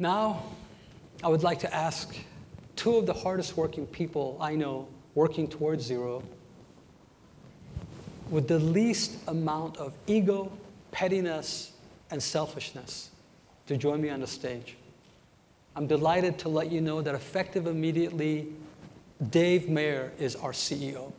Now, I would like to ask two of the hardest working people I know working towards zero with the least amount of ego, pettiness, and selfishness to join me on the stage. I'm delighted to let you know that effective immediately, Dave Mayer is our CEO.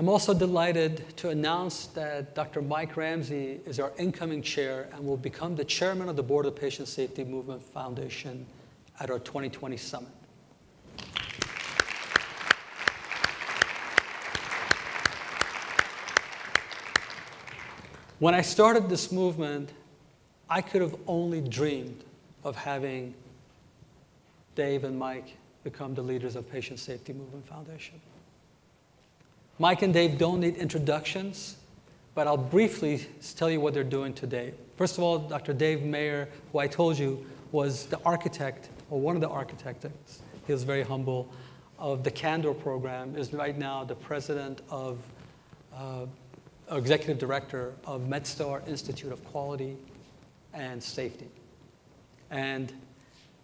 I'm also delighted to announce that Dr. Mike Ramsey is our incoming chair and will become the chairman of the board of Patient Safety Movement Foundation at our 2020 summit. When I started this movement, I could have only dreamed of having Dave and Mike become the leaders of Patient Safety Movement Foundation. Mike and Dave don't need introductions, but I'll briefly tell you what they're doing today. First of all, Dr. Dave Mayer, who I told you was the architect, or one of the architects, he was very humble, of the Candor program, is right now the president of, uh, executive director of MedStar Institute of Quality and Safety. And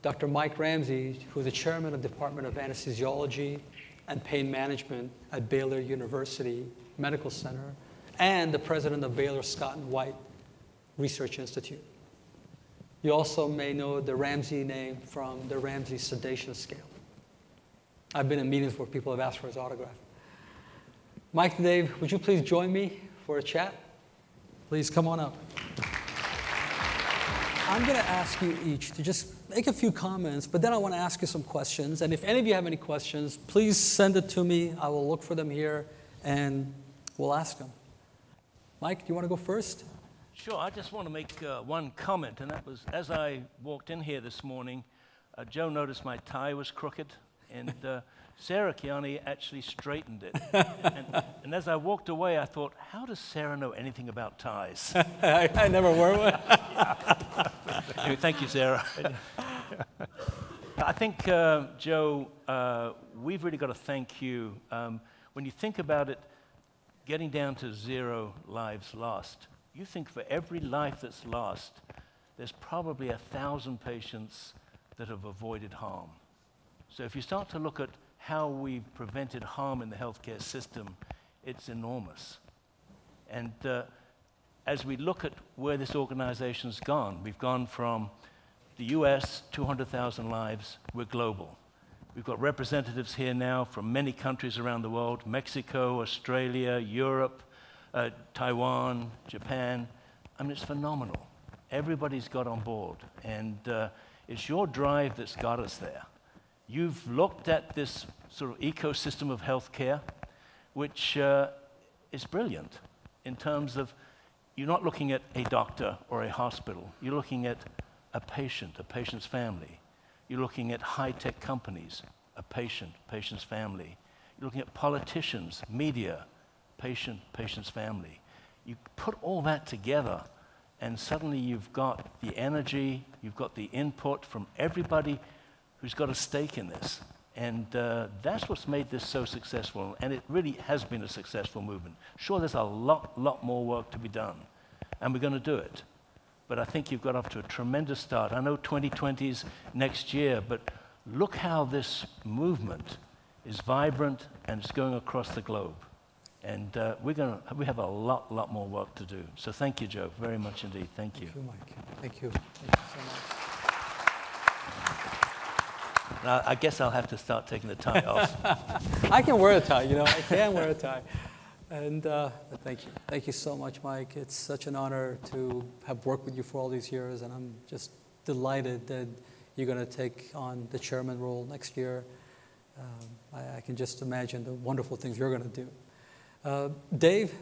Dr. Mike Ramsey, who's the chairman of the Department of Anesthesiology and pain management at Baylor University Medical Center, and the president of Baylor Scott and White Research Institute. You also may know the Ramsey name from the Ramsey sedation scale. I've been in meetings where people have asked for his autograph. Mike and Dave, would you please join me for a chat? Please come on up. I'm going to ask you each to just make a few comments, but then I want to ask you some questions. And if any of you have any questions, please send it to me. I will look for them here and we'll ask them. Mike, do you want to go first? Sure, I just want to make uh, one comment, and that was as I walked in here this morning, uh, Joe noticed my tie was crooked, and uh, Sarah Kiani actually straightened it. and, and, as I walked away, I thought, how does Sarah know anything about ties? I, I, never wore one. Anyway, thank you, Sarah. I think, uh, Joe, uh, we've really got to thank you. Um, when you think about it, getting down to zero lives lost, you think for every life that's lost, there's probably a thousand patients that have avoided harm. So if you start to look at how we've prevented harm in the healthcare system, it's enormous. And uh, as we look at where this organization's gone, we've gone from the US, 200,000 lives, we're global. We've got representatives here now from many countries around the world Mexico, Australia, Europe, uh, Taiwan, Japan. I mean, it's phenomenal. Everybody's got on board. And uh, it's your drive that's got us there. You've looked at this sort of ecosystem of healthcare, which uh, is brilliant in terms of you're not looking at a doctor or a hospital. You're looking at a patient, a patient's family. You're looking at high-tech companies, a patient, patient's family. You're looking at politicians, media, patient, patient's family. You put all that together, and suddenly you've got the energy, you've got the input from everybody who's got a stake in this. And uh, that's what's made this so successful, and it really has been a successful movement. Sure, there's a lot, lot more work to be done, and we're going to do it. But I think you've got off to a tremendous start. I know 2020 is next year, but look how this movement is vibrant and it's going across the globe. And uh, we're to, we have a lot, lot more work to do. So thank you, Joe, very much indeed. Thank you. Thank you, Mike. Thank you. Thank you so much. Now, I guess I'll have to start taking the tie off. I can wear a tie, you know, I can wear a tie. And uh, thank you. Thank you so much, Mike. It's such an honor to have worked with you for all these years, and I'm just delighted that you're going to take on the chairman role next year. Um, I, I, can just imagine the wonderful things you're going to do. Uh, Dave?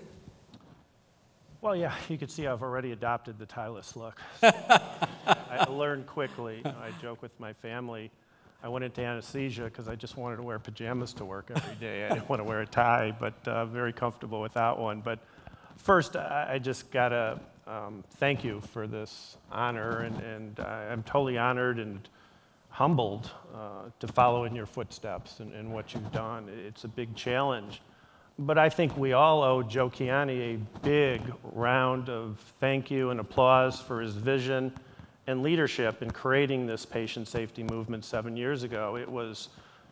Well, yeah, you can see I've already adopted the tieless look. So I learned quickly. You know, I joke with my family. I went into anesthesia because I just wanted to wear pajamas to work every day. I didn't want to wear a tie, but uh, very comfortable with that one. But first, I, I just got to um, thank you for this honor, and, and I'm totally honored and humbled uh, to follow in your footsteps and, and what you've done. It's a big challenge. But I think we all owe Joe Kiani a big round of thank you and applause for his vision and leadership in creating this patient safety movement seven years ago. It was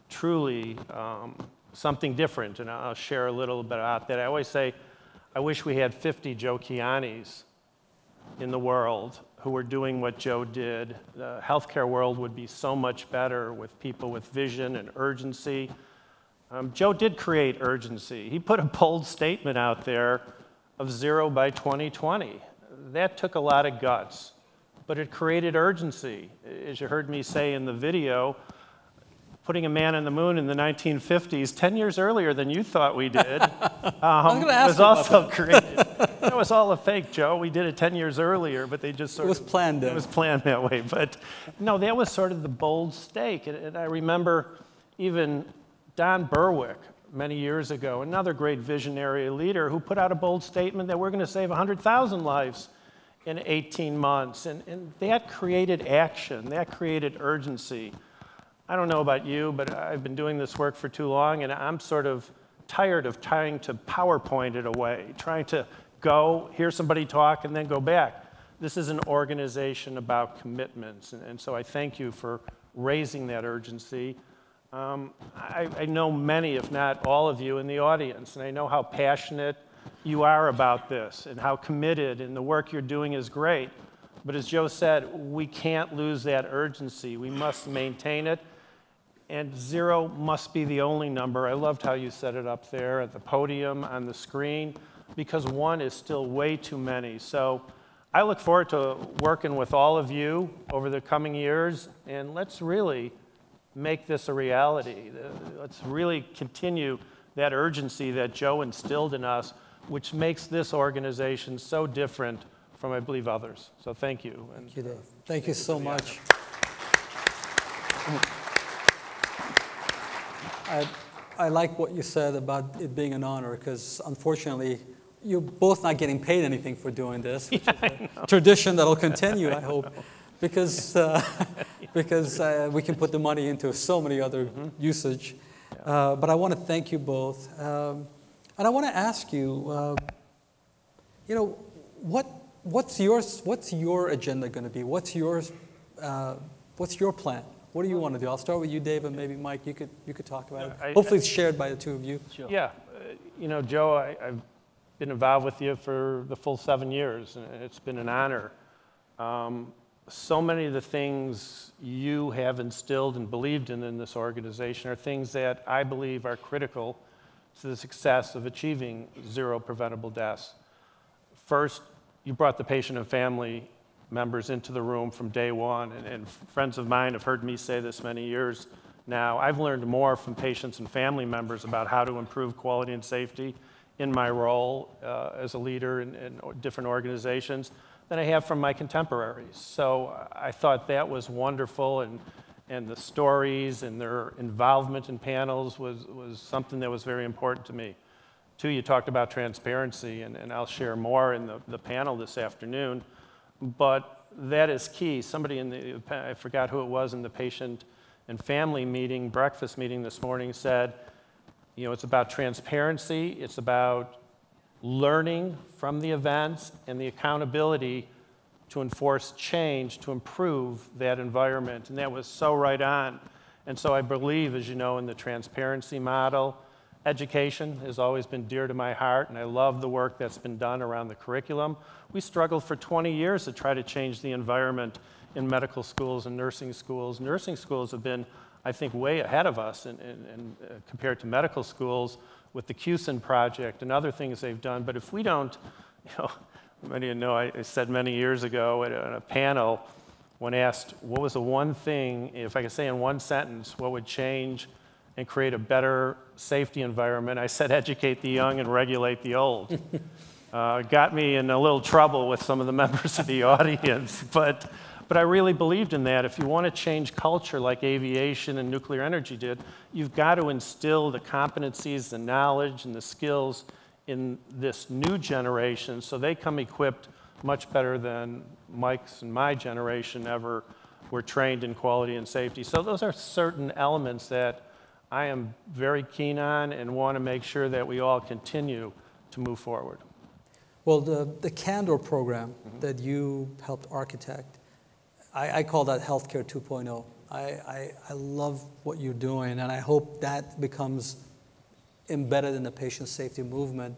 truly um, something different, and I'll share a little bit about that. I always say, I wish we had 50 Joe Kianis in the world who were doing what Joe did. The healthcare world would be so much better with people with vision and urgency. Um, Joe did create urgency. He put a bold statement out there of zero by 2020. That took a lot of guts, but it created urgency. As you heard me say in the video, putting a man on the moon in the 1950s, 10 years earlier than you thought we did, um, was also created. That was all a fake, Joe. We did it 10 years earlier, but they just sort It was of planned it was planned that way, but no, that was sort of the bold stake. And, and I remember even Don Berwick many years ago, another great visionary leader, who put out a bold statement that we're going to save 100,000 lives in 18 months. And, and that created action, that created urgency. I don't know about you, but I've been doing this work for too long, and I'm sort of tired of trying to PowerPoint it away, trying to go, hear somebody talk, and then go back. This is an organization about commitments, and, and so I thank you for raising that urgency. Um, I, I know many, if not all of you in the audience, and I know how passionate you are about this and how committed, and the work you're doing is great. But as Joe said, we can't lose that urgency. We must maintain it and zero must be the only number. I loved how you set it up there at the podium, on the screen, because one is still way too many. So I look forward to working with all of you over the coming years, and let's really make this a reality. Let's really continue that urgency that Joe instilled in us, which makes this organization so different from, I believe, others. So thank you. And Thank you, Dave. Thank you so much. I, I like what you said about it being an honor, because unfortunately, you're both not getting paid anything for doing this, which is a tradition that'll continue, I hope, because, uh, because uh, we can put the money into so many other usage. Uh, But I want to thank you both. Um, And I want to ask you, uh, you know, what, what's, yours, what's your agenda going to be? What's, yours, uh, what's your plan? What do you want to do? I'll start with you, Dave, and maybe Mike, you could, you could talk about I- it. Hopefully it's shared by the two of you. Sure. Yeah, uh, you know, Joe, I, I've been involved with you for the full seven years, and it's been an honor. Um, so many of the things you have instilled and believed in in this organization are things that I believe are critical to the success of achieving zero preventable deaths. First, you brought the patient and family members into the room from day one, and, and friends of mine have heard me say this many years now. I've learned more from patients and family members about how to improve quality and safety in my role uh, as a leader in, in different organizations than I have from my contemporaries. So I thought that was wonderful, and, and the stories and their involvement in panels was, was something that was very important to me. Two, you talked about transparency, and, and I'll share more in the, the panel this afternoon, but that is key. Somebody in the, I forgot who it was in the patient and family meeting, breakfast meeting this morning said, you know, it's about transparency, it's about learning from the events and the accountability to enforce change to improve that environment. And that was so right on. And so I believe, as you know, in the transparency model, education has always been dear to my heart, and I love the work that's been done around the curriculum. We struggled for 20 years to try to change the environment in medical schools and nursing schools. Nursing schools have been, I think, way ahead of us in, in, in, uh, compared to medical schools with the QSEN project and other things they've done. But if we don't, you know, many of you know, I, said many years ago at a, at a panel when asked what was the one thing, if I could say in one sentence, what would change and create a better safety environment, I said educate the young and regulate the old. uh, got me in a little trouble with some of the members of the audience, but, but I really believed in that. If you want to change culture like aviation and nuclear energy did, you've got to instill the competencies, the knowledge, and the skills in this new generation so they come equipped much better than Mike's and my generation ever we're trained in quality and safety. So those are certain elements that I am very keen on and want to make sure that we all continue to move forward. Well, the, the Candor program mm-hmm. that you helped architect, I, I call that Healthcare 2.0. I, I, I love what you're doing, and I hope that becomes embedded in the patient safety movement.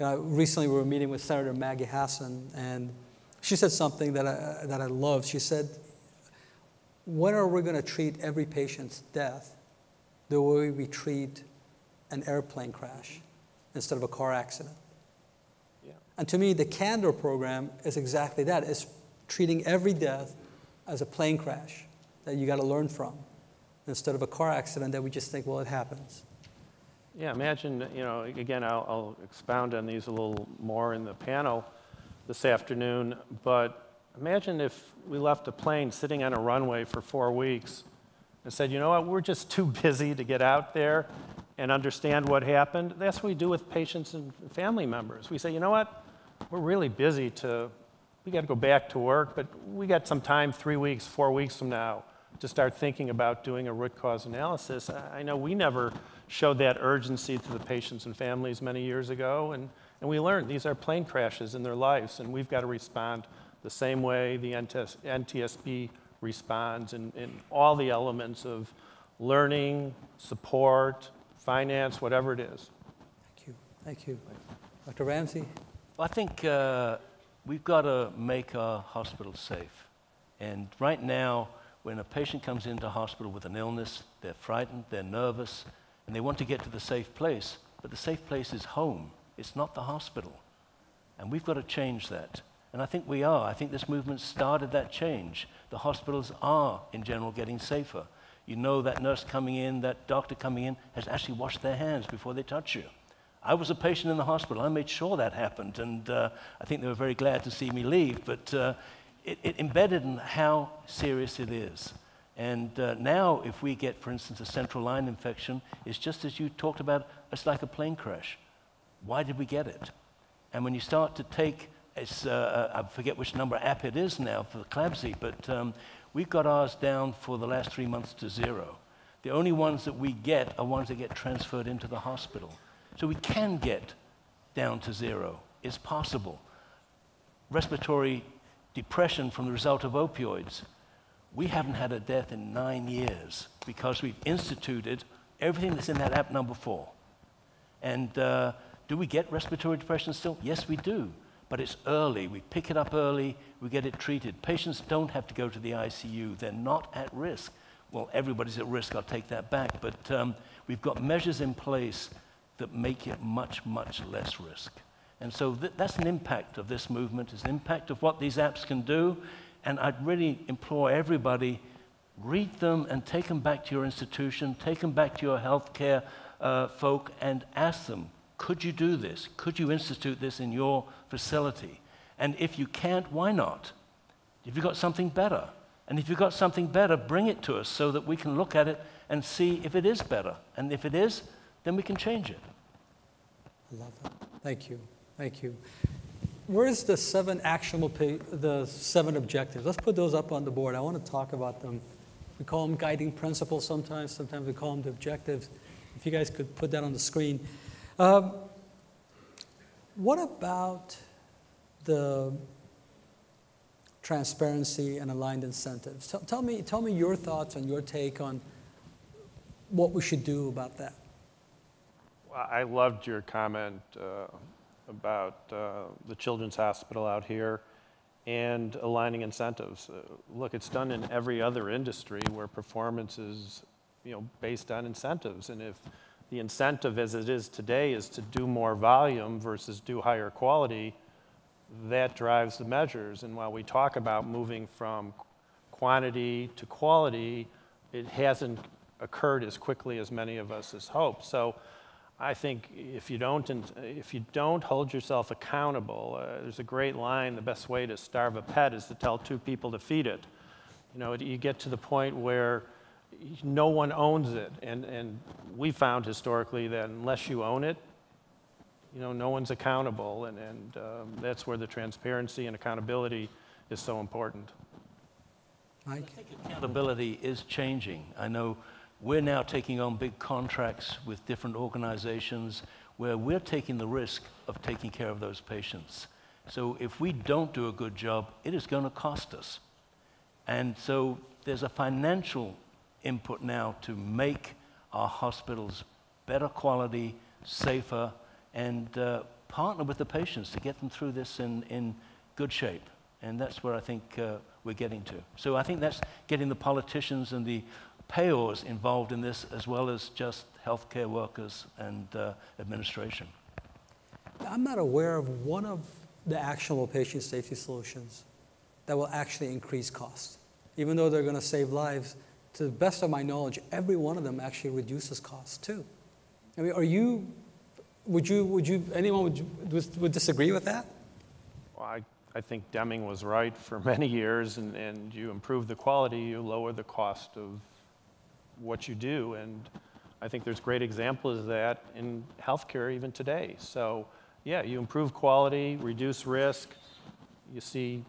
Uh, recently, we were meeting with Senator Maggie Hassan, and she said something that I, that I love. She said, When are we going to treat every patient's death the way we treat an airplane crash instead of a car accident? Yeah. And to me, the Candor program is exactly that. It's treating every death as a plane crash that you got to learn from instead of a car accident that we just think, well, it happens. Yeah, imagine, you know, again, I'll, I'll expound on these a little more in the panel this afternoon, but imagine if we left a plane sitting on a runway for four weeks and said, you know what, we're just too busy to get out there and understand what happened. That's what we do with patients and family members. We say, you know what, we're really busy to, we got to go back to work, but we got some time, three weeks, four weeks from now, to start thinking about doing a root cause analysis. I I know we never showed that urgency to the patients and families many years ago, and, and we learned these are plane crashes in their lives, and we've got to respond the same way the NTS, NTSB responds in, in all the elements of learning, support, finance, whatever it is. Thank you. Thank you. Dr. Ramsey? I think uh, we've got to make our hospitals safe. And right now, when a patient comes into hospital with an illness, they're frightened, they're nervous, and they want to get to the safe place. But the safe place is home, it's not the hospital. And we've got to change that. And I think we are. I think this movement started that change. The hospitals are, in general, getting safer. You know that nurse coming in, that doctor coming in, has actually washed their hands before they touch you. I was a patient in the hospital. I made sure that happened, and uh, I think they were very glad to see me leave. But uh, it, it, embedded in how serious it is. And uh, now, if we get, for instance, a central line infection, it's just as you talked about, it's like a plane crash. Why did we get it? And when you start to take, it's, uh, I forget which number app it is now for the CLABSI, but um, we've got ours down for the last three months to zero. The only ones that we get are ones that get transferred into the hospital. So we can get down to zero. It's possible. Respiratory depression from the result of opioids. We haven't had a death in nine years because we've instituted everything that's in that app number four. And uh, do we get respiratory depression still? Yes, we do. But it's early. We pick it up early, we get it treated. Patients don't have to go to the ICU, they're not at risk. Well, everybody's at risk, I'll take that back. But um, we've got measures in place that make it much, much less risk. And so th- that's an impact of this movement, it's an impact of what these apps can do. And I'd really implore everybody, read them and take them back to your institution, take them back to your healthcare uh, folk and ask them, could you do this? Could you institute this in your facility? And if you can't, why not? If you've got something better. And if you've got something better, bring it to us so that we can look at it and see if it is better. And if it is, then we can change it. I love that. Thank you. Thank you. Where's the seven actionable, the seven objectives? Let's put those up on the board. I want to talk about them. We call them guiding principles sometimes. Sometimes we call them the objectives. If you guys could put that on the screen. Um, what about the transparency and aligned incentives? Tell, tell me, tell me your thoughts and your take on what we should do about that. I loved your comment uh, about uh, the Children's Hospital out here and aligning incentives. Uh, Look, it's done in every other industry where performance is, you know, based on incentives. And if the incentive as it is today is to do more volume versus do higher quality, that drives the measures. And while we talk about moving from quantity to quality, it hasn't occurred as quickly as many of us has hoped. So I think if you don't, if you don't hold yourself accountable, uh, there's a great line, the best way to starve a pet is to tell two people to feed it. You know, you get to the point where no one owns it. And, and we found historically that unless you own it, you know, no one's accountable. And, and um, that's where the transparency and accountability is so important. Mike? Accountability is changing. I know we're now taking on big contracts with different organizations where we're taking the risk of taking care of those patients. So if we don't do a good job, it is going to cost us. And so there's a financial input now to make our hospitals better quality, safer, and uh, partner with the patients to get them through this in, in good shape. And that's where I think uh, we're getting to. So I think that's getting the politicians and the payors involved in this, as well as just healthcare workers and uh, administration. I'm not aware of one of the actionable patient safety solutions that will actually increase costs. Even though they're going to save lives, to the best of my knowledge, every one of them actually reduces costs too. I mean, are you, would you, would you, anyone would, would, would disagree with that? Well, I, I think Deming was right for many years, and, and you improve the quality, you lower the cost of what you do. And I think there's great examples of that in healthcare even today. So, yeah, you improve quality, reduce risk, you see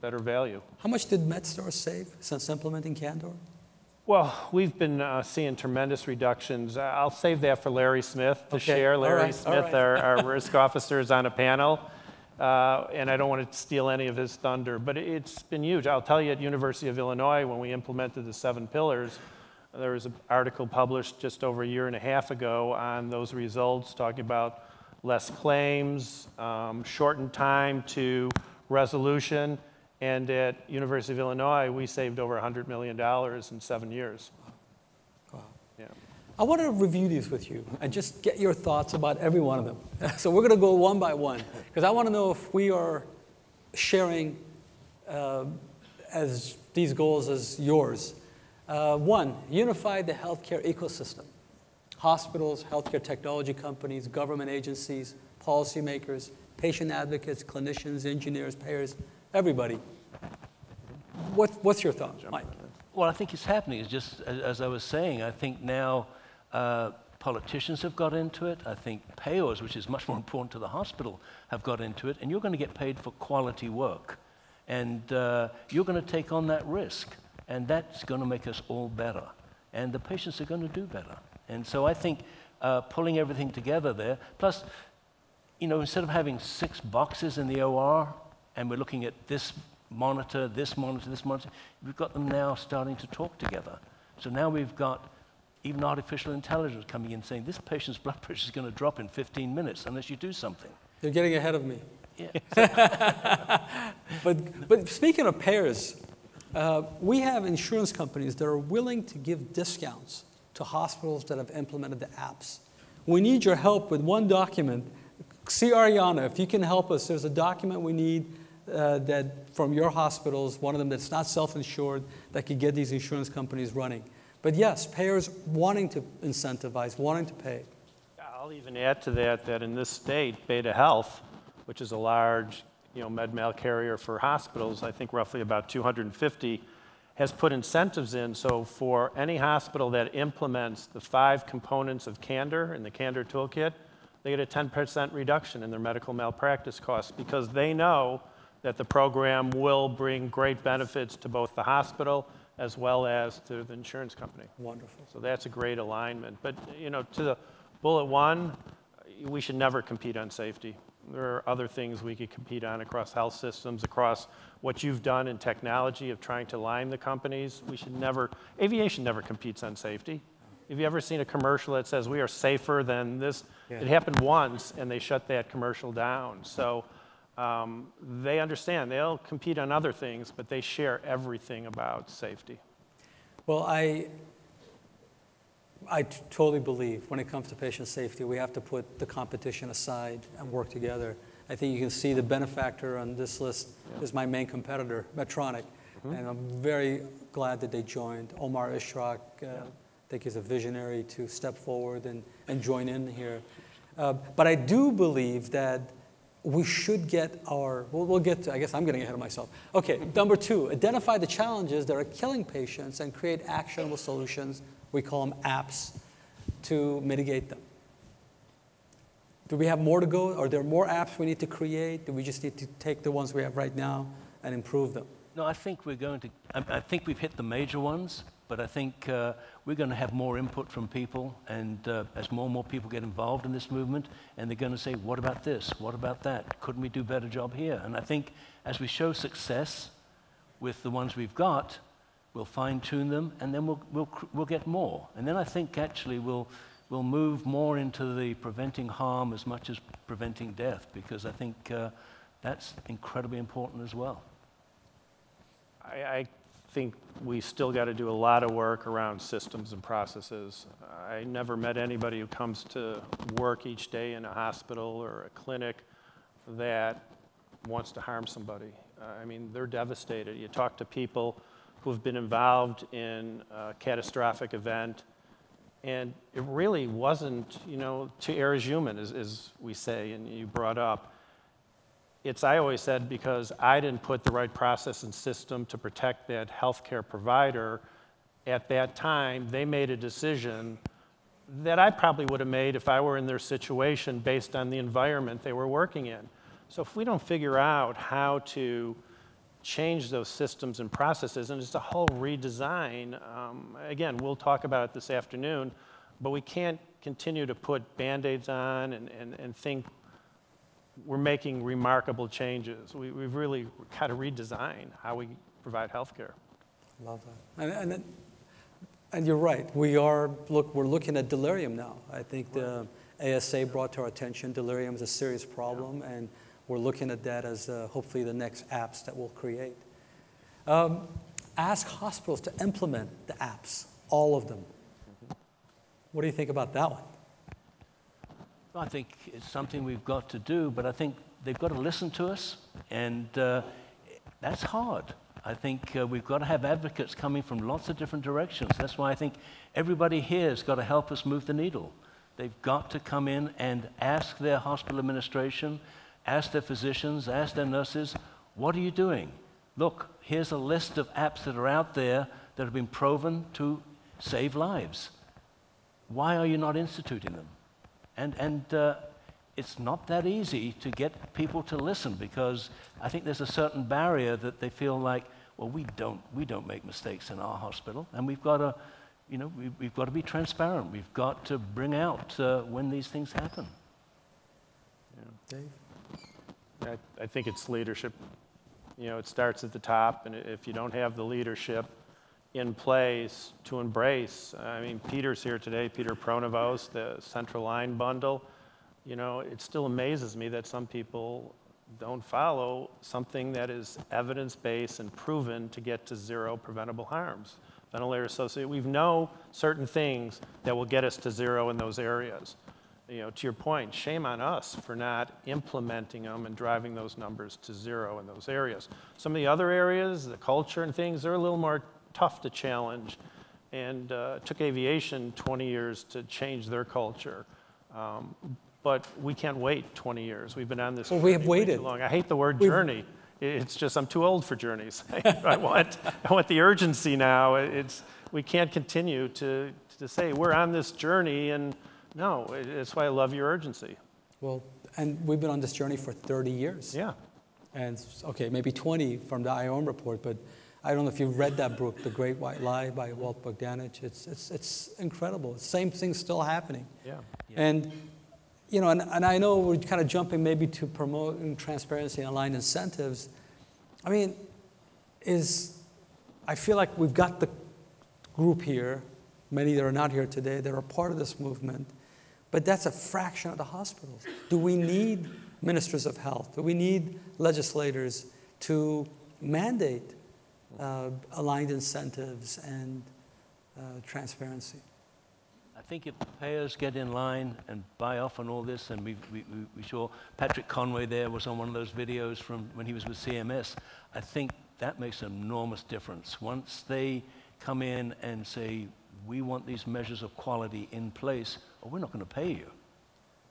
better value. How much did MedStar save since implementing Candor? Well, we've been uh, seeing tremendous reductions. I'll save that for Larry Smith to Okay, share. Larry right, Smith, right. our, our risk officer, is on a panel, uh, and I don't want to steal any of his thunder, but it's been huge. I'll tell you, at University of Illinois, when we implemented the seven pillars, there was an article published just over a year and a half ago on those results, talking about less claims, um, shortened time to resolution, and at University of Illinois, we saved over $100 million in seven years. I want to review these with you and just get your thoughts about every one of them. So we're going to go one by one because I want to know if we are sharing uh, as these goals as yours. Uh, one, unify the healthcare ecosystem. Hospitals, healthcare technology companies, government agencies, policymakers, patient advocates, clinicians, engineers, payers, everybody. What, what's your thought, Mike? Well, I think it's happening. It's just, as I was saying, I think now uh, politicians have got into it. I think payors, which is much more important to the hospital, have got into it. And you're going to get paid for quality work. And uh, you're going to take on that risk. And that's going to make us all better. And the patients are going to do better. And so I think uh, pulling everything together there, plus, you know, instead of having six boxes in the OR, and we're looking at this monitor, this monitor, this monitor, we've got them now starting to talk together. So now we've got even artificial intelligence coming in saying this patient's blood pressure is going to drop in 15 minutes unless you do something. You're getting ahead of me. Yeah. But, but speaking of payers, uh, we have insurance companies that are willing to give discounts to hospitals that have implemented the apps. We need your help with one document. See Ariana, if you can help us, there's a document we need uh, that from your hospitals, one of them that's not self-insured, that could get these insurance companies running. But yes, payers wanting to incentivize, wanting to pay. I'll even add to that that in this state, Beta Health, which is a large, you know, med mal carrier for hospitals, I think roughly about 250, has put incentives in. So for any hospital that implements the five components of Candor in the Candor toolkit, they get a 10% reduction in their medical malpractice costs because they know that the program will bring great benefits to both the hospital as well as to the insurance company. Wonderful. So that's a great alignment. But, you know, to the bullet one, we should never compete on safety. There are other things we could compete on across health systems, across what you've done in technology of trying to line the companies. We should never, aviation never competes on safety. Have you ever seen a commercial that says we are safer than this? Yeah. It happened once and they shut that commercial down. So um, they understand. They'll compete on other things, but they share everything about safety. Well, I, I totally believe when it comes to patient safety, we have to put the competition aside and work together. I think you can see the benefactor on this list is my main competitor, Medtronic. And I'm very glad that they joined. Omar Ishrak, uh, I think he's a visionary to step forward and, and join in here. Uh, but I do believe that we should get our, we'll, we'll get to, I guess I'm getting ahead of myself. Okay, number two, identify the challenges that are killing patients and create actionable solutions, we call them apps, to mitigate them. Do we have more to go? Are there more apps we need to create? Do we just need to take the ones we have right now and improve them? No, I think we're going to, I, I think we've hit the major ones, but I think uh, we're going to have more input from people, and uh, as more and more people get involved in this movement, and they're going to say, what about this? What about that? Couldn't we do a better job here? And I think as we show success with the ones we've got, we'll fine tune them, and then we'll, we'll, we'll get more. And then I think actually we'll, we'll move more into the preventing harm as much as preventing death, because I think uh, that's incredibly important as well. I, I think we still got to do a lot of work around systems and processes. I never met anybody who comes to work each day in a hospital or a clinic that wants to harm somebody. I mean, they're devastated. You talk to people who have been involved in a catastrophic event, and it really wasn't, you know, to err is human, as, as we say, and you brought up it's I always said because I didn't put the right process and system to protect that healthcare provider at that time, they made a decision that I probably would have made if I were in their situation based on the environment they were working in. So if we don't figure out how to change those systems and processes, and it's a whole redesign, um, again, we'll talk about it this afternoon, but we can't continue to put band-aids on and, and, and think we're making remarkable changes. We, we've really got to redesign how we provide healthcare. I love that. And, and, and you're right. We are, look, we're looking at delirium now. I think the ASA brought to our attention delirium is a serious problem, and we're looking at that as uh, hopefully the next apps that we'll create. Um, ask hospitals to implement the apps, all of them. What do you think about that one? I think it's something we've got to do, but I think they've got to listen to us, and uh, that's hard. I think uh, we've got to have advocates coming from lots of different directions. That's why I think everybody here has got to help us move the needle. They've got to come in and ask their hospital administration, ask their physicians, ask their nurses, what are you doing? Look, here's a list of apps that are out there that have been proven to save lives. Why are you not instituting them? And, and uh, it's not that easy to get people to listen because I think there's a certain barrier that they feel like, well, we don't, we don't make mistakes in our hospital, and we've got to, you know, we, we've got to be transparent. We've got to bring out uh, when these things happen. Dave? I, I think it's leadership. You know, it starts at the top, and if you don't have the leadership in place to embrace, I mean, Peter's here today, Peter Pronovost, the Central Line Bundle. You know, it still amazes me that some people don't follow something that is evidence-based and proven to get to zero preventable harms. Ventilator associated, we know certain things that will get us to zero in those areas. You know, to your point, shame on us for not implementing them and driving those numbers to zero in those areas. Some of the other areas, the culture and things, they're a little more tough to challenge. And uh, took aviation 20 years to change their culture. Um, but we can't wait 20 years. We've been on this Well, we have waited. long. I hate the word We've- journey. It's just I'm too old for journeys. I want I want the urgency now. It's we can't continue to to say we're on this journey and no, it- it's why I love your urgency. Well, and we've been on this journey for 30 years. Yeah. And, okay, maybe 20 from the IOM report, but I don't know if you've read that book, The Great White Lie by Walt Bogdanich. It's, it's, it's incredible. Same thing's still happening. Yeah. And, you know, and, and I know we're kind of jumping maybe to promoting transparency and aligned incentives. I mean, is, I feel like we've got the group here, many that are not here today, that are part of this movement, but that's a fraction of the hospitals. Do we need ministers of health? Do we need legislators to mandate uh, aligned incentives and uh, transparency? I think if the payers get in line and buy off on all this, and we, we, we- saw Patrick Conway there was on one of those videos from when he was with CMS, I think that makes an enormous difference. Once they come in and say, we want these measures of quality in place, or we're not going to pay you.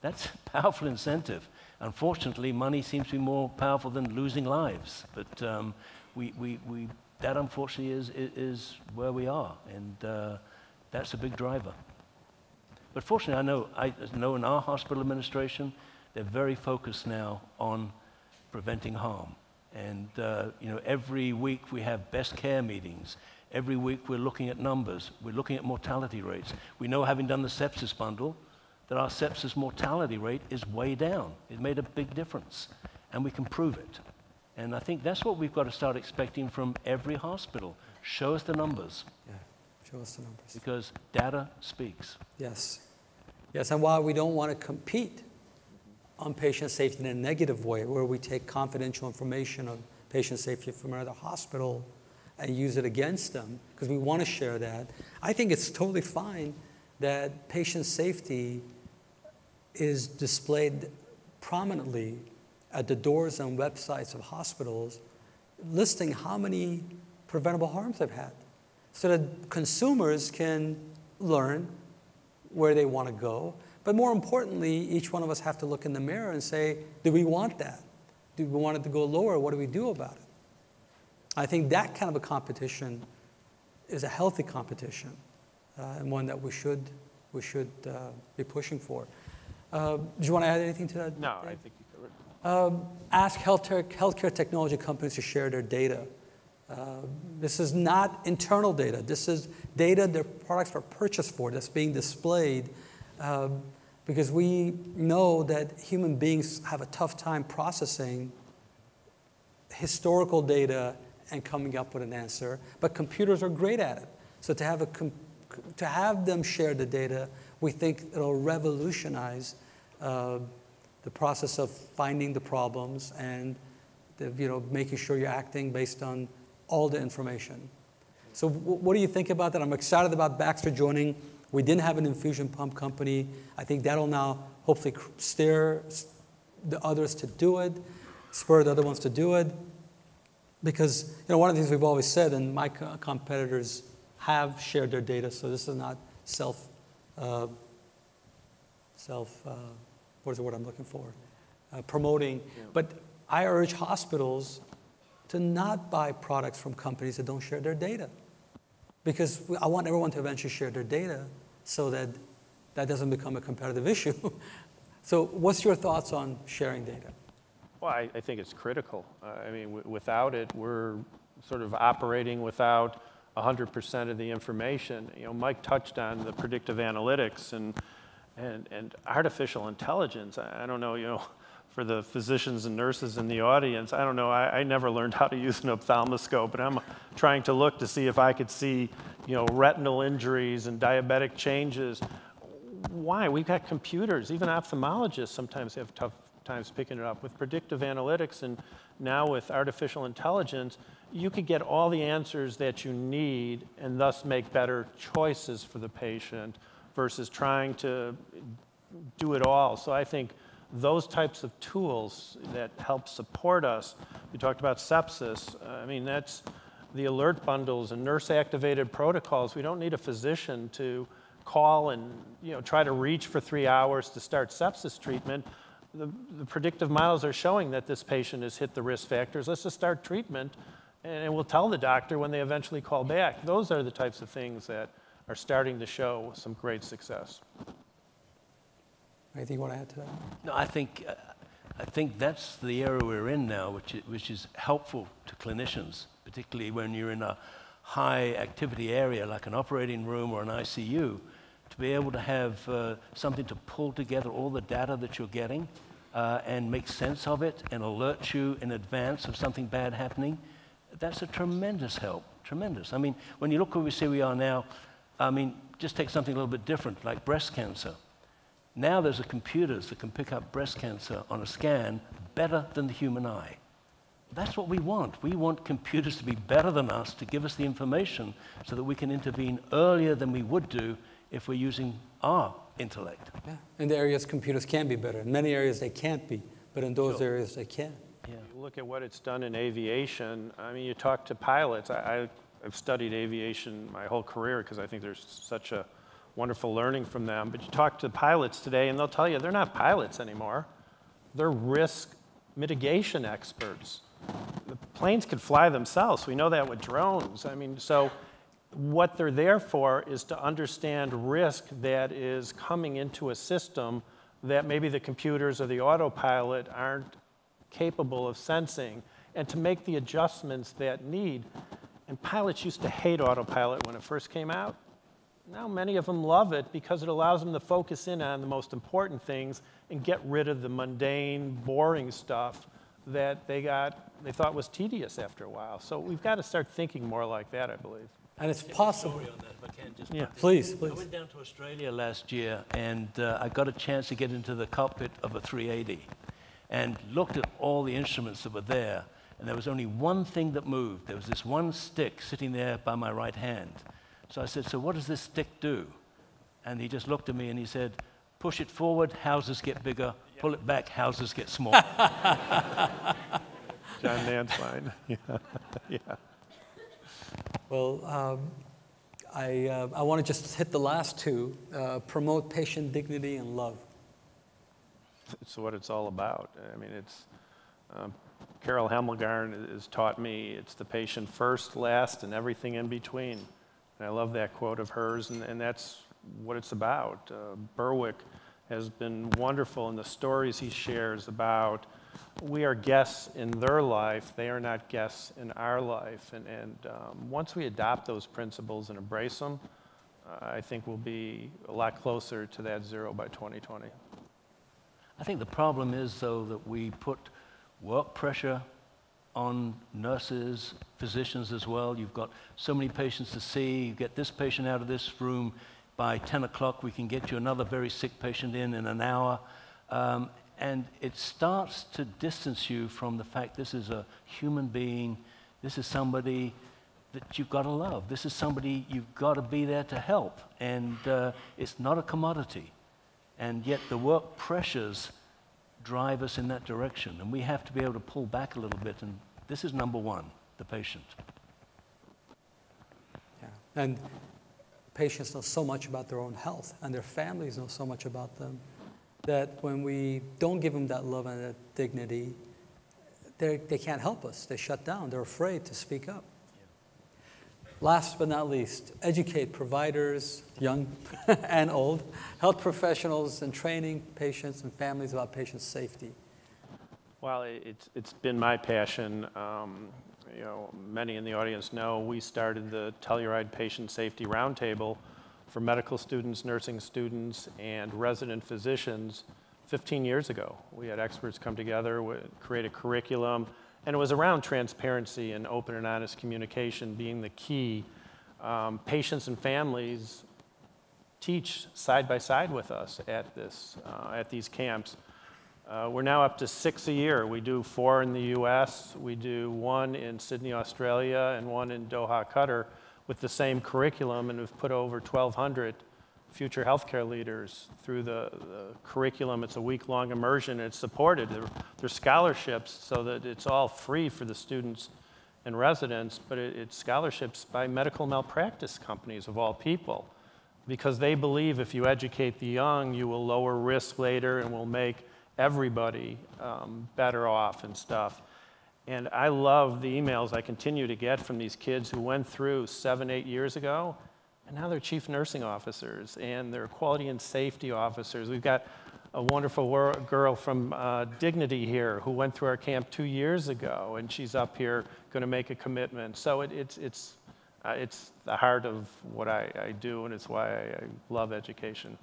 That's a powerful incentive. Unfortunately, money seems to be more powerful than losing lives. But um, we, we, we, that unfortunately is, is, where we are, and uh, that's a big driver. But fortunately, I know, I know in our hospital administration, they're very focused now on preventing harm. And uh, you know, every week we have best care meetings. Every week we're looking at numbers. We're looking at mortality rates. We know, having done the sepsis bundle, that our sepsis mortality rate is way down. It made a big difference, and we can prove it. And I think that's what we've got to start expecting from every hospital. Show us the numbers, Yeah, show us the numbers. because data speaks. Yes. Yes, and while we don't want to compete on patient safety in a negative way, where we take confidential information on patient safety from another hospital and use it against them, because we want to share that, I think it's totally fine that patient safety is displayed prominently at the doors and websites of hospitals, listing how many preventable harms they've had, so that consumers can learn where they want to go. But more importantly, each one of us have to look in the mirror and say, do we want that? Do we want it to go lower? What do we do about it? I think that kind of a competition is a healthy competition uh, and one that we should, we should uh, be pushing for. Uh, do you want to add anything to that? No, I think. Um, ask healthcare, healthcare technology companies to share their data. Uh, this is not internal data. This is data their products are purchased for that's being displayed um, because we know that human beings have a tough time processing historical data and coming up with an answer, but computers are great at it. So to have, a to have them share the data, we think it'll revolutionize uh, the process of finding the problems and the, you know, making sure you're acting based on all the information. So what do you think about that? I'm excited about Baxter joining. We didn't have an infusion pump company. I think that'll now hopefully steer the others to do it, spur the other ones to do it. Because you know, one of the things we've always said, and my co- competitors have shared their data, so this is not self, uh, self, uh, what is the word I'm looking for? Uh, promoting. But I urge hospitals to not buy products from companies that don't share their data. Because I want everyone to eventually share their data so that that doesn't become a competitive issue. so, what's your thoughts on sharing data? Well, I, I think it's critical. Uh, I mean, w- without it, we're sort of operating without 100% of the information. You know, Mike touched on the predictive analytics and, and, and artificial intelligence. I, I don't know, you know, for the physicians and nurses in the audience, I don't know, I, I never learned how to use an ophthalmoscope, but I'm trying to look to see if I could see, you know, retinal injuries and diabetic changes. Why? We've got computers. Even ophthalmologists sometimes have tough times picking it up. With predictive analytics and now with artificial intelligence, you could get all the answers that you need and thus make better choices for the patient versus trying to do it all. So I think those types of tools that help support us, we talked about sepsis, uh, I mean, that's the alert bundles and nurse activated protocols. We don't need a physician to call and you know try to reach for three hours to start sepsis treatment. The, the predictive models are showing that this patient has hit the risk factors. Let's just start treatment, and we'll tell the doctor when they eventually call back. Those are the types of things that are starting to show some great success. Anything you want to add to that? No, I think, uh, I think that's the area we're in now, which is, which is helpful to clinicians, particularly when you're in a high activity area like an operating room or an ICU, to be able to have uh, something to pull together all the data that you're getting uh, and make sense of it and alert you in advance of something bad happening. That's a tremendous help, tremendous. I mean, when you look where we see we are now, I mean, just take something a little bit different, like breast cancer. Now there's a computers that can pick up breast cancer on a scan better than the human eye. That's what we want. We want computers to be better than us, to give us the information so that we can intervene earlier than we would do if we're using our intellect. Yeah. In the areas computers can be better. In many areas they can't be, but in those Sure. areas they can. Yeah. Look at what it's done in aviation. I mean, you talk to pilots. I, I, I've studied aviation my whole career because I think there's such a wonderful learning from them. But you talk to pilots today, and they'll tell you they're not pilots anymore. They're risk mitigation experts. The planes could fly themselves. We know that with drones. I mean, so what they're there for is to understand risk that is coming into a system that maybe the computers or the autopilot aren't capable of sensing. and to make the adjustments that need. And pilots used to hate autopilot when it first came out. Now many of them love it because it allows them to focus in on the most important things and get rid of the mundane, boring stuff that they got they thought was tedious after a while. So we've got to start thinking more like that, I believe. And it's possible. Sorry on that, if I can just Yeah. Please, please. I went down to Australia last year and uh, I got a chance to get into the cockpit of a 380 and looked at all the instruments that were there. And there was only one thing that moved. There was this one stick sitting there by my right hand. So I said, So what does this stick do? And he just looked at me and he said, Push it forward, houses get bigger. Pull it back, houses get smaller. John Nansline. yeah. yeah. Well, um, I, uh, I want to just hit the last two uh, promote patient dignity and love. It's what it's all about. I mean, it's um, Carol Hemmelgarn has taught me it's the patient first, last, and everything in between. And I love that quote of hers, and, and that's what it's about. Uh, Berwick has been wonderful in the stories he shares about we are guests in their life, they are not guests in our life. And, and um, once we adopt those principles and embrace them, uh, I think we'll be a lot closer to that zero by 2020. I think the problem is, though, that we put work pressure on nurses, physicians as well. You've got so many patients to see. You get this patient out of this room by 10 o'clock. We can get you another very sick patient in in an hour. Um, and it starts to distance you from the fact this is a human being, this is somebody that you've got to love. This is somebody you've got to be there to help. And uh, it's not a commodity. And yet the work pressures drive us in that direction. And we have to be able to pull back a little bit. And this is number one the patient. Yeah. And patients know so much about their own health, and their families know so much about them, that when we don't give them that love and that dignity, they they can't help us. They shut down. They're afraid to speak up. Last but not least, educate providers, young and old, health professionals, and training patients and families about patient safety. Well, it's, it's been my passion. Um, you know, many in the audience know we started the Telluride Patient Safety Roundtable for medical students, nursing students, and resident physicians 15 years ago. We had experts come together, create a curriculum, and it was around transparency and open and honest communication being the key. Um, patients and families teach side by side with us at this, uh, at these camps. Uh, we're now up to six a year. We do four in the US, we do one in Sydney, Australia, and one in Doha, Qatar, with the same curriculum, and we've put over 1,200 future healthcare leaders through the, the curriculum. It's a week long immersion, it's supported. There, there's scholarships so that it's all free for the students and residents, but it, it's scholarships by medical malpractice companies of all people because they believe if you educate the young, you will lower risk later and will make everybody um, better off and stuff. And I love the emails I continue to get from these kids who went through seven, eight years ago, and now they're chief nursing officers and they're quality and safety officers. We've got a wonderful girl from uh, Dignity here who went through our camp two years ago, and she's up here going to make a commitment. So it, it's, it's, uh, it's the heart of what I, I do, and it's why I, I love education.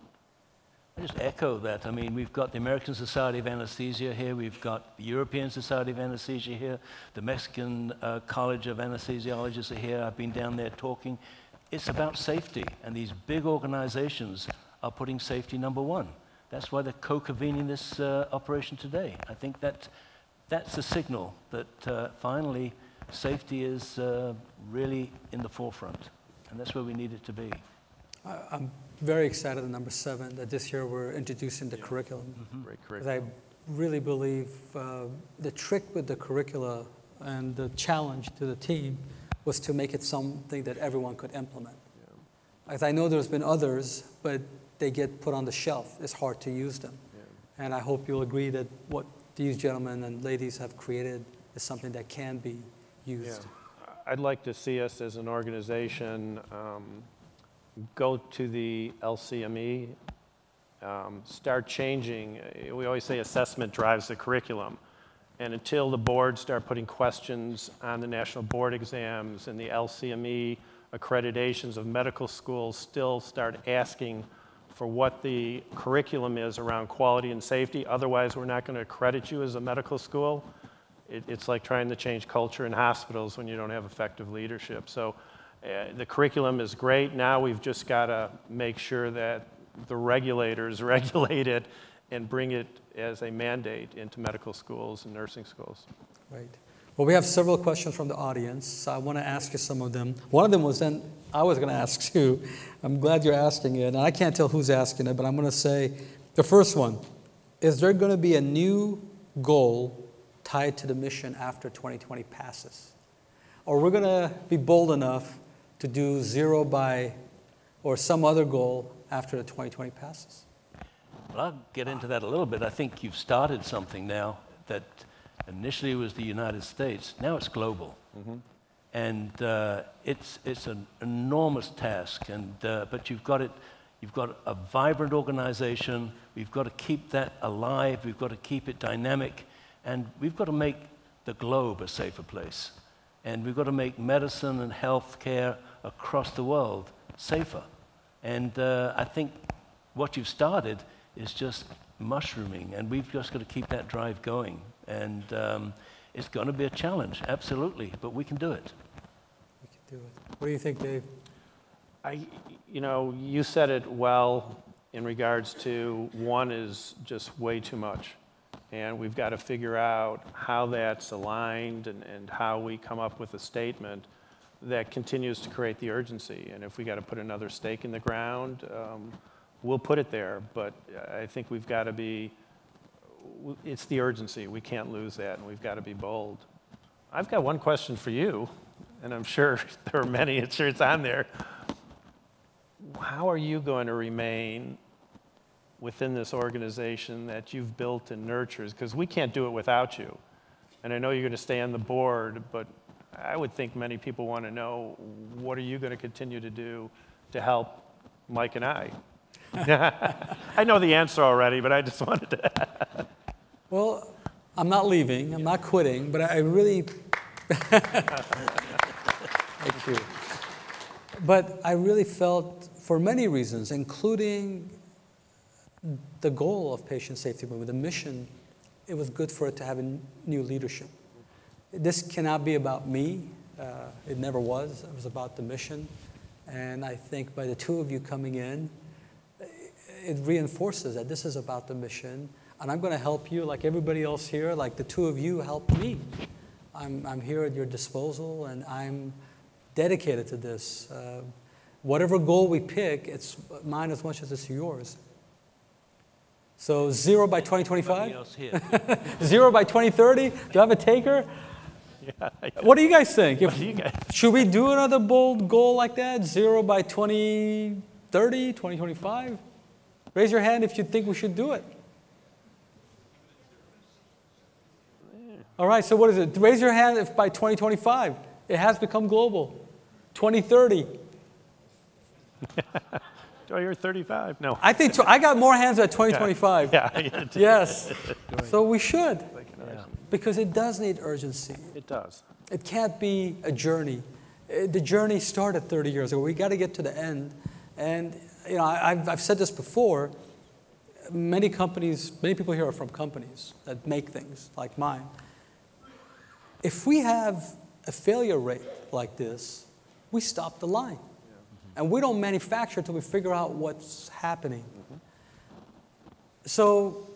I just echo that. I mean, we've got the American Society of Anesthesia here, we've got the European Society of Anesthesia here, the Mexican uh, College of Anesthesiologists are here. I've been down there talking. It's about safety, and these big organizations are putting safety number one. That's why they're co-convening this uh, operation today. I think that that's a signal that uh, finally safety is uh, really in the forefront, and that's where we need it to be. I- I'm very excited at number seven that this year we're introducing the curriculum. Great curriculum. I really believe uh, the trick with the curricula and the challenge to the team was to make it something that everyone could implement. As I know there's been others, but they get put on the shelf. It's hard to use them. And I hope you'll agree that what these gentlemen and ladies have created is something that can be Yeah. used. I'd like to see us as an organization um, go to the LCME, um, start changing. We always say assessment drives the curriculum. And until the boards start putting questions on the national board exams and the LCME accreditations of medical schools still start asking for what the curriculum is around quality and safety, otherwise we're not going to accredit you as a medical school. It, it's like trying to change culture in hospitals when you don't have effective leadership. So uh, the curriculum is great. Now we've just got to make sure that the regulators regulate it and bring it as a mandate into medical schools and nursing schools. Right. Well, we have several questions from the audience. So I want to ask you some of them. One of them was then I was going to ask you. I'm glad you're asking it. And I can't tell who's asking it, but I'm going to say the first one Is there going to be a new goal tied to the mission after 2020 passes? Or we're going to be bold enough to do zero by or some other goal after the 2020 passes? Well, I'll get into that a little bit. I think you've started something now that initially was the United States. Now it's global. And uh, it's, it's an enormous task. And, uh, but you've got, it, you've got a vibrant organization. We've got to keep that alive. We've got to keep it dynamic. And we've got to make the globe a safer place. And we've got to make medicine and health care across the world safer. And uh, I think what you've started is just mushrooming, and we've just got to keep that drive going. And um, it's going to be a challenge, absolutely, but we can do it. We can do it. What do you think, Dave? I, you know, you said it well in regards to one is just way too much. And we've got to figure out how that's aligned and, and how we come up with a statement that continues to create the urgency. And if we got to put another stake in the ground, um, we'll put it there. But I think we've got to be, it's the urgency. We can't lose that, and we've got to be bold. I've got one question for you, and I'm sure there are many, it's sure it's on there. How are you going to remain within this organization that you've built and nurtures? Because we can't do it without you. And I know you're going to stay on the board, but I would think many people want to know what are you going to continue to do to help Mike and I? I know the answer already, but I just wanted to. Well, I'm not leaving, I'm not quitting, but I really. Thank you. But I really felt, for many reasons, including the goal of patient safety movement, the mission, it was good for it to have a new leadership. This cannot be about me. Uh, it never was. It was about the mission. And I think by the two of you coming in, it reinforces that this is about the mission. And I'm going to help you, like everybody else here, like the two of you helped me. I'm, I'm here at your disposal, and I'm dedicated to this. Uh, whatever goal we pick, it's mine as much as it's yours. So zero by 2025, else here? zero by 2030. Do I have a taker? What do you guys think? If- you guys- should we do another bold goal like that? Zero by 2030, 2025? Raise your hand if you think we should do it. All right, so what is it? Raise your hand if by 2025 it has become global. 2030. Oh, you're 35? No. I think tw- I got more hands at 2025. Yeah, it Yes. So we should Yeah. because it does need urgency. it does. It can't be a journey. Uh, The journey started 30 years ago. We got to get to the end. And, you know, I've, I've said this before. Many companies, many people here are from companies that make things like mine. If we have a failure rate like this, we stop the line. And we don't manufacture until we figure out what's happening. Mm-hmm. So,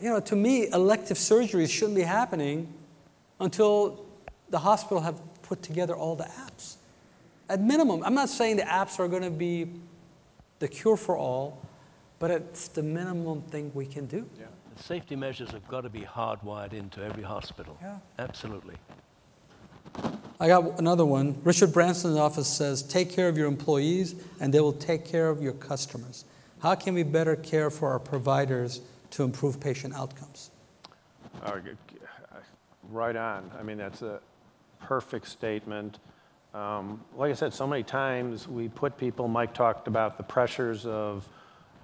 you know, to me, elective surgeries shouldn't be happening until the hospital have put together all the apps. At minimum, I'm not saying the apps are going to be the cure for all, but it's the minimum thing we can do. The safety measures have got to be hardwired into every hospital. Yeah. Absolutely. I got another one. Richard Branson's office says, take care of your employees and they will take care of your customers. How can we better care for our providers to improve patient outcomes? Uh, g- g- uh, Right on. I mean, that's a perfect statement. Um, Like I said, so many times we put people, Mike talked about the pressures of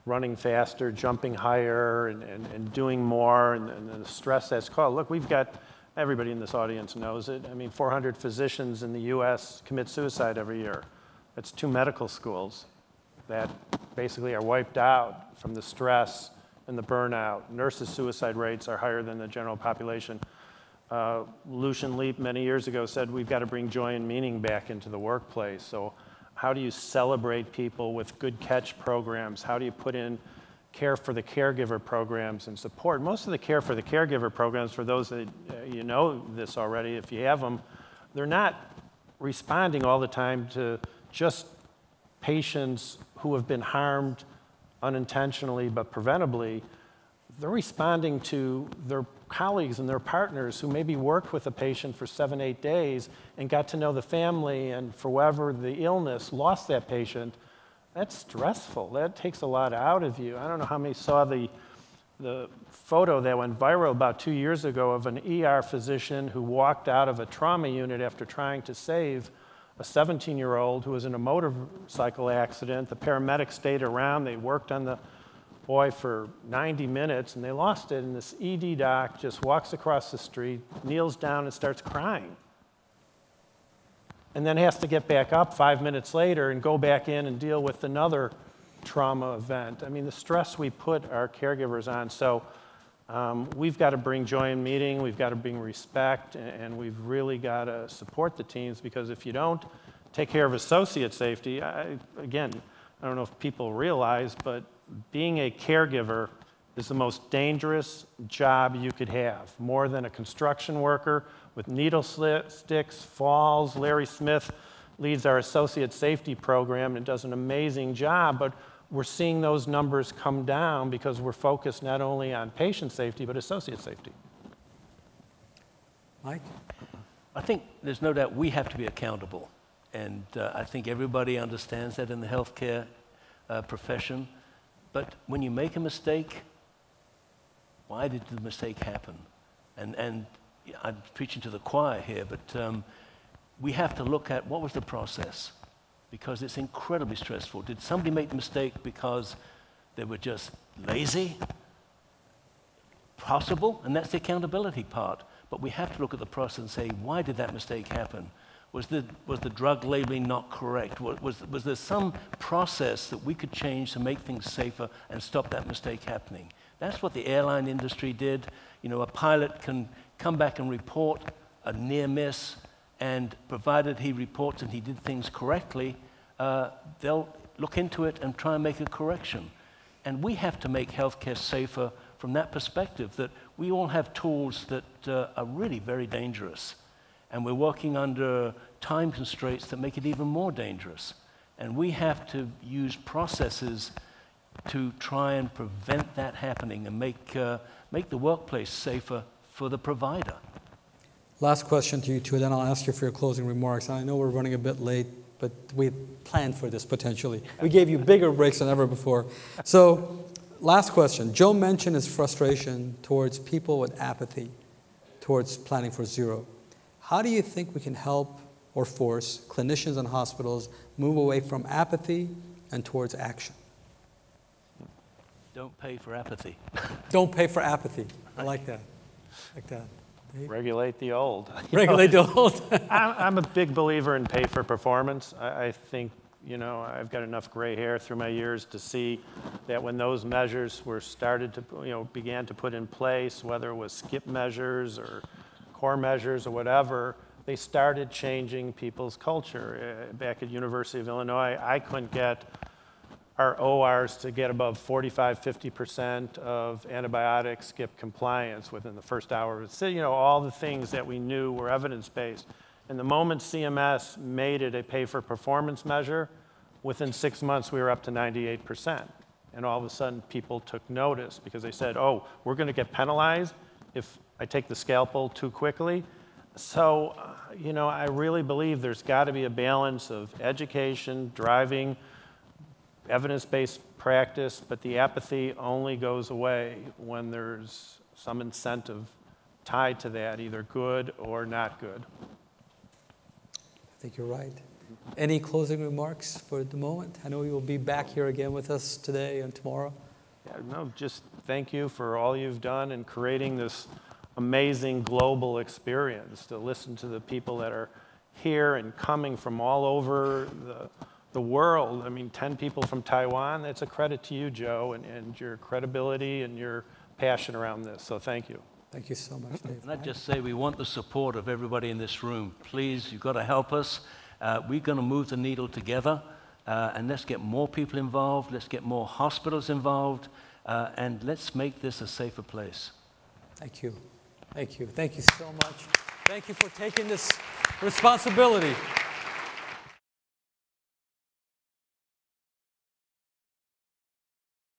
running faster, jumping higher, and, and, and doing more, and, and the stress that's caused. Look, we've got, everybody in this audience knows it. I mean, 400 physicians in the US commit suicide every year. That's two medical schools that basically are wiped out from the stress and the burnout. Nurses' suicide rates are higher than the general population. Uh, Lucian Leape many years ago said we've got to bring joy and meaning back into the workplace. So, how do you celebrate people with good catch programs? How do you put in care for the caregiver programs and support? Most of the care for the caregiver programs, for those that uh, you know this already, if you have them, they're not responding all the time to just patients who have been harmed unintentionally but preventably. They're responding to their colleagues and their partners who maybe worked with a patient for seven, eight days and got to know the family and for whatever the illness lost that patient. That's stressful. That takes a lot out of you. I don't know how many saw the, the photo that went viral about two years ago of an ER physician who walked out of a trauma unit after trying to save a 17 year old who was in a motorcycle accident. The paramedics stayed around, they worked on the boy for 90 minutes and they lost it. And this ED doc just walks across the street, kneels down, and starts crying. And then has to get back up five minutes later and go back in and deal with another trauma event. I mean, the stress we put our caregivers on. So um, we've got to bring joy in meeting, we've got to bring respect, and, we've really got to support the teams because if you don't take care of associate safety, I, again, I don't know if people realize, but being a caregiver is the most dangerous job you could have, more than a construction worker with needle sticks, falls. Larry Smith leads our associate safety program and does an amazing job, but we're seeing those numbers come down because we're focused not only on patient safety, but associate safety. Mike? I think there's no doubt we have to be accountable. And uh, I think everybody understands that in the healthcare uh, profession. But when you make a mistake, why did the mistake happen? And, and I'm preaching to the choir here, but um, we have to look at what was the process because it's incredibly stressful. Did somebody make the mistake because they were just lazy? Possible, and that's the accountability part. But we have to look at the process and say, why did that mistake happen? Was the, was the drug labeling not correct? Was, was, was there some process that we could change to make things safer and stop that mistake happening? That's what the airline industry did. You know, a pilot can come back and report a near miss, and provided he reports and he did things correctly, uh, they'll look into it and try and make a correction. And we have to make healthcare safer from that perspective that we all have tools that uh, are really very dangerous. And we're working under time constraints that make it even more dangerous. And we have to use processes to try and prevent that happening and make, uh, make the workplace safer for the provider. Last question to you two, then I'll ask you for your closing remarks. I know we're running a bit late, but we planned for this potentially. We gave you bigger breaks than ever before. So, last question. Joe mentioned his frustration towards people with apathy towards planning for zero. How do you think we can help or force clinicians and hospitals move away from apathy and towards action? Don't pay for apathy. Don't pay for apathy. I like that. like that. Regulate the old. Regulate the old. I'm, I'm a big believer in pay for performance. I, I think, you know, I've got enough gray hair through my years to see that when those measures were started to, you know, began to put in place, whether it was SCIP measures or core measures or whatever, they started changing people's culture. Uh, back at University of Illinois, I couldn't get our ORs to get above 45, 50% of antibiotic SCIP compliance within the first hour. So, you know, all the things that we knew were evidence-based. And the moment CMS made it a pay-for-performance measure, within six months we were up to 98%. And all of a sudden people took notice because they said, oh, we're gonna get penalized if I take the scalpel too quickly. So, uh, you know, I really believe there's gotta be a balance of education, driving, evidence-based practice, but the apathy only goes away when there's some incentive tied to that, either good or not good. I think you're right. Any closing remarks for the moment? I know you'll be back here again with us today and tomorrow. Yeah, no, just thank you for all you've done in creating this amazing global experience to listen to the people that are here and coming from all over the, the world. I mean, 10 people from Taiwan, that's a credit to you, Joe, and, and your credibility and your passion around this. So thank you. Thank you so much, Dave. And I'd just say we want the support of everybody in this room. Please, you've got to help us. Uh, we're going to move the needle together, uh, and let's get more people involved. Let's get more hospitals involved, uh, and let's make this a safer place. Thank you. Thank you. Thank you so much. Thank you for taking this responsibility.